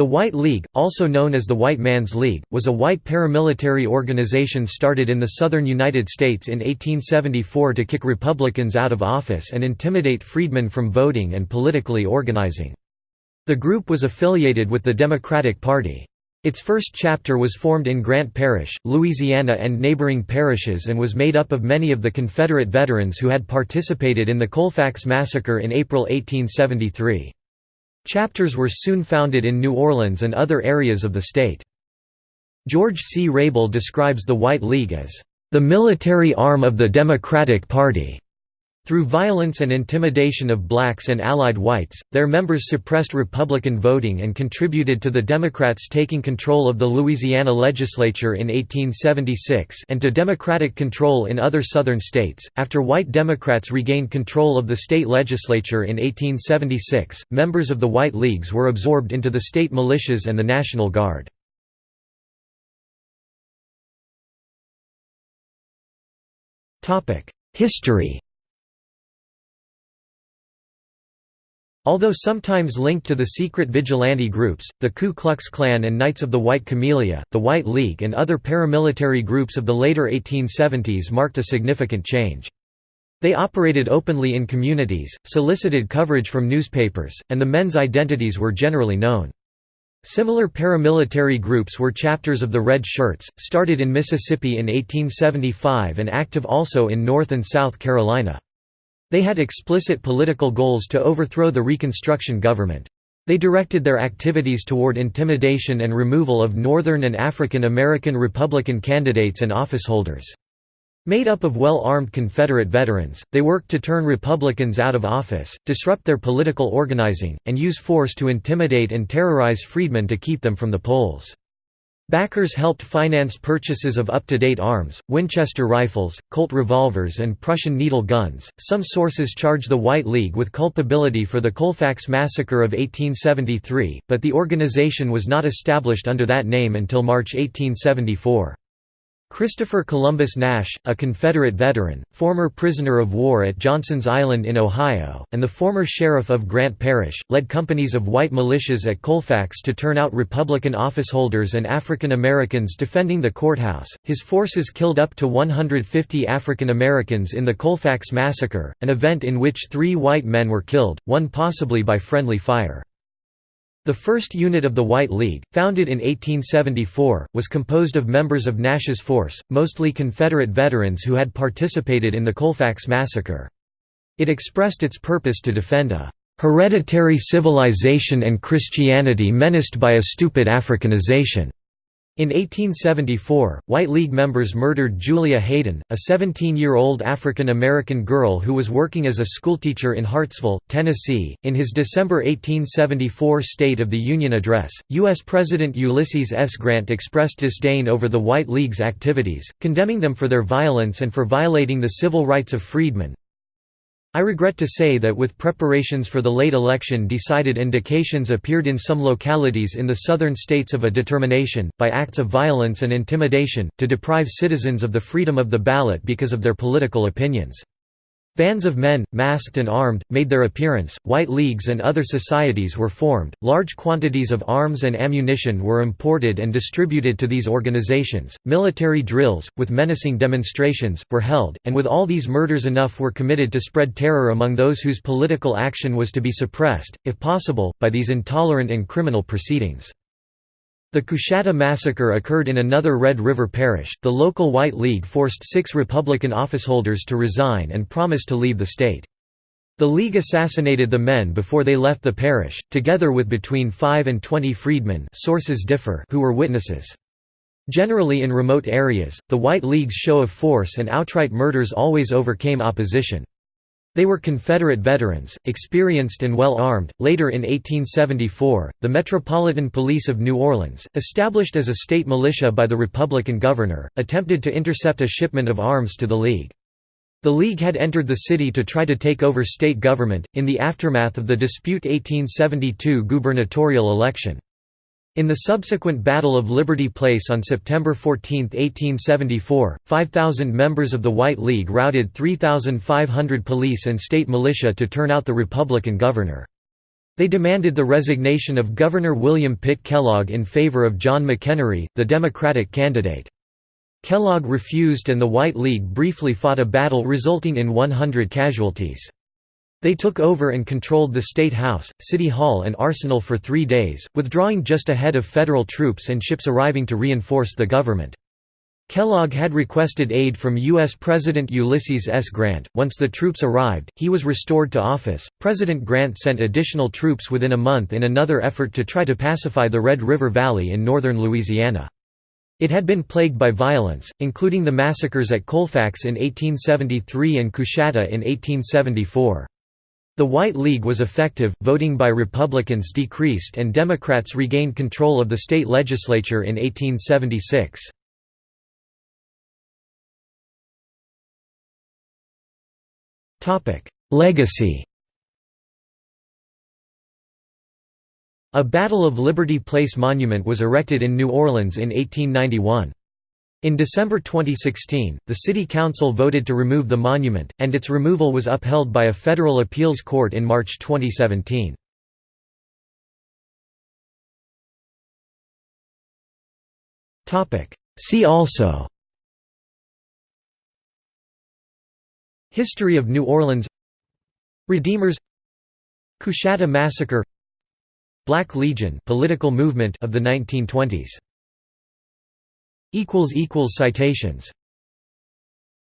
The White League, also known as the White Man's League, was a white paramilitary organization started in the southern United States in 1874 to kick Republicans out of office and intimidate freedmen from voting and politically organizing. The group was affiliated with the Democratic Party. Its first chapter was formed in Grant Parish, Louisiana and neighboring parishes and was made up of many of the Confederate veterans who had participated in the Colfax Massacre in April 1873. Chapters were soon founded in New Orleans and other areas of the state. George C. Rable describes the White League as, "...the military arm of the Democratic Party." Through violence and intimidation of blacks and allied whites, their members suppressed Republican voting and contributed to the Democrats taking control of the Louisiana legislature in 1876 and to Democratic control in other southern states. After white Democrats regained control of the state legislature in 1876, members of the White Leagues were absorbed into the state militias and the National Guard. History Although sometimes linked to the secret vigilante groups, the Ku Klux Klan and Knights of the White Camellia, the White League and other paramilitary groups of the later 1870s marked a significant change. They operated openly in communities, solicited coverage from newspapers, and the men's identities were generally known. Similar paramilitary groups were chapters of the Red Shirts, started in Mississippi in 1875 and active also in North and South Carolina. They had explicit political goals to overthrow the Reconstruction government. They directed their activities toward intimidation and removal of Northern and African American Republican candidates and officeholders. Made up of well-armed Confederate veterans, they worked to turn Republicans out of office, disrupt their political organizing, and use force to intimidate and terrorize freedmen to keep them from the polls. Backers helped finance purchases of up-to-date arms, Winchester rifles, Colt revolvers and Prussian needle guns. Some sources charge the White League with culpability for the Colfax massacre of 1873, but the organization was not established under that name until March 1874. Christopher Columbus Nash, a Confederate veteran, former prisoner of war at Johnson's Island in Ohio, and the former sheriff of Grant Parish, led companies of white militias at Colfax to turn out Republican officeholders and African Americans defending the courthouse. His forces killed up to 150 African Americans in the Colfax Massacre, an event in which three white men were killed, one possibly by friendly fire. The first unit of the White League, founded in 1874, was composed of members of Nash's force, mostly Confederate veterans who had participated in the Colfax Massacre. It expressed its purpose to defend a "...hereditary civilization and Christianity menaced by a stupid Africanization." In 1874, White League members murdered Julia Hayden, a 17-year-old African-American girl who was working as a schoolteacher in Hartsville, Tennessee. In his December 1874 State of the Union address, U.S. President Ulysses S. Grant expressed disdain over the White League's activities, condemning them for their violence and for violating the civil rights of freedmen, I regret to say that with preparations for the late election decided indications appeared in some localities in the southern states of a determination, by acts of violence and intimidation, to deprive citizens of the freedom of the ballot because of their political opinions. Bands of men, masked and armed, made their appearance, white leagues and other societies were formed, large quantities of arms and ammunition were imported and distributed to these organizations, military drills, with menacing demonstrations, were held, and with all these murders enough were committed to spread terror among those whose political action was to be suppressed, if possible, by these intolerant and criminal proceedings. The Coushatta massacre occurred in another Red River parish. The local White League forced six Republican officeholders to resign and promised to leave the state. The League assassinated the men before they left the parish, together with between 5 and 20 freedmen sources differ who were witnesses. Generally in remote areas, the White League's show of force and outright murders always overcame opposition. They were Confederate veterans, experienced and well armed. Later in 1874, the Metropolitan Police of New Orleans, established as a state militia by the Republican governor, attempted to intercept a shipment of arms to the League. The League had entered the city to try to take over state government, in the aftermath of the dispute 1872 gubernatorial election. In the subsequent Battle of Liberty Place on September 14, 1874, 5,000 members of the White League routed 3,500 police and state militia to turn out the Republican governor. They demanded the resignation of Governor William Pitt Kellogg in favor of John McEnery, the Democratic candidate. Kellogg refused and the White League briefly fought a battle resulting in 100 casualties. They took over and controlled the State House, City Hall and Arsenal for three days, withdrawing just ahead of federal troops and ships arriving to reinforce the government. Kellogg had requested aid from U.S. President Ulysses S. Grant. Once the troops arrived, he was restored to office. President Grant sent additional troops within a month in another effort to try to pacify the Red River Valley in northern Louisiana. It had been plagued by violence, including the massacres at Colfax in 1873 and Coushatta in 1874. The White League was effective, voting by Republicans decreased and Democrats regained control of the state legislature in 1876. Legacy A Battle of Liberty Place monument was erected in New Orleans in 1891. In December 2016, the City Council voted to remove the monument, and its removal was upheld by a federal appeals court in March 2017. See also History of New Orleans Redeemers Coushatta Massacre Black Legion political movement of the 1920s Citations